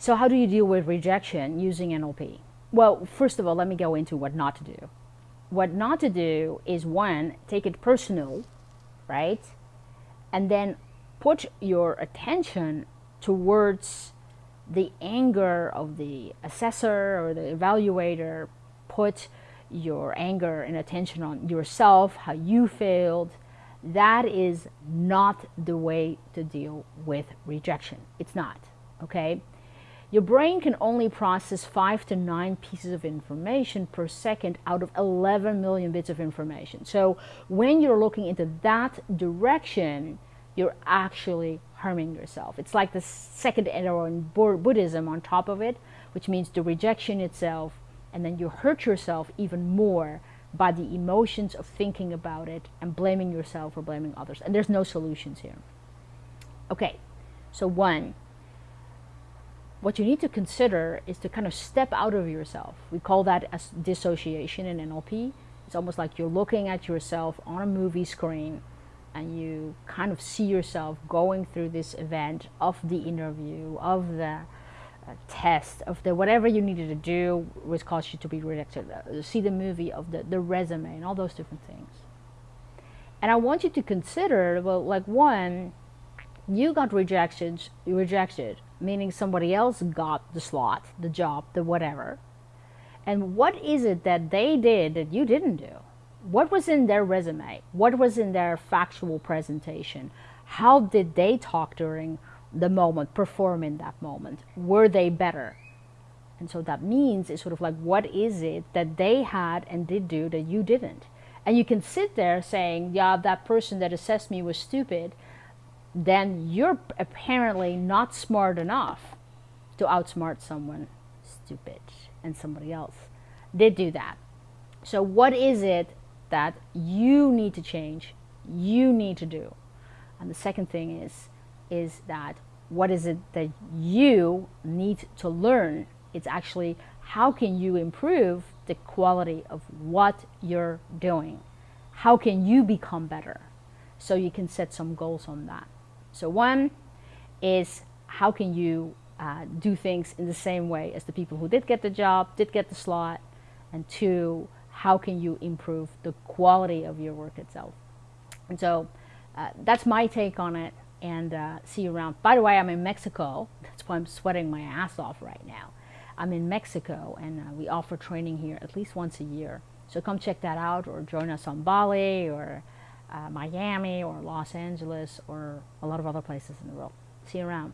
So how do you deal with rejection using NLP? Well, first of all, let me go into what not to do. What not to do is one, take it personal, right? And then put your attention towards the anger of the assessor or the evaluator. Put your anger and attention on yourself, how you failed. That is not the way to deal with rejection. It's not, okay? Your brain can only process five to nine pieces of information per second out of 11 million bits of information. So when you're looking into that direction, you're actually harming yourself. It's like the second arrow in Buddhism on top of it, which means the rejection itself, and then you hurt yourself even more by the emotions of thinking about it and blaming yourself or blaming others. And there's no solutions here. Okay, so one, what you need to consider is to kind of step out of yourself. We call that as dissociation in NLP. It's almost like you're looking at yourself on a movie screen and you kind of see yourself going through this event of the interview, of the uh, test, of the whatever you needed to do which caused you to be rejected. Uh, see the movie of the, the resume and all those different things. And I want you to consider, well, like one, you got rejected, You rejected meaning somebody else got the slot, the job, the whatever. And what is it that they did that you didn't do? What was in their resume? What was in their factual presentation? How did they talk during the moment, perform in that moment? Were they better? And so that means it's sort of like, what is it that they had and did do that you didn't? And you can sit there saying, yeah, that person that assessed me was stupid then you're apparently not smart enough to outsmart someone stupid and somebody else did do that. So what is it that you need to change, you need to do? And the second thing is, is that what is it that you need to learn? It's actually how can you improve the quality of what you're doing? How can you become better? So you can set some goals on that. So one is how can you uh, do things in the same way as the people who did get the job, did get the slot, and two, how can you improve the quality of your work itself? And so uh, that's my take on it and uh, see you around. By the way, I'm in Mexico. That's why I'm sweating my ass off right now. I'm in Mexico and uh, we offer training here at least once a year. So come check that out or join us on Bali or uh, Miami or Los Angeles or a lot of other places in the world. See you around.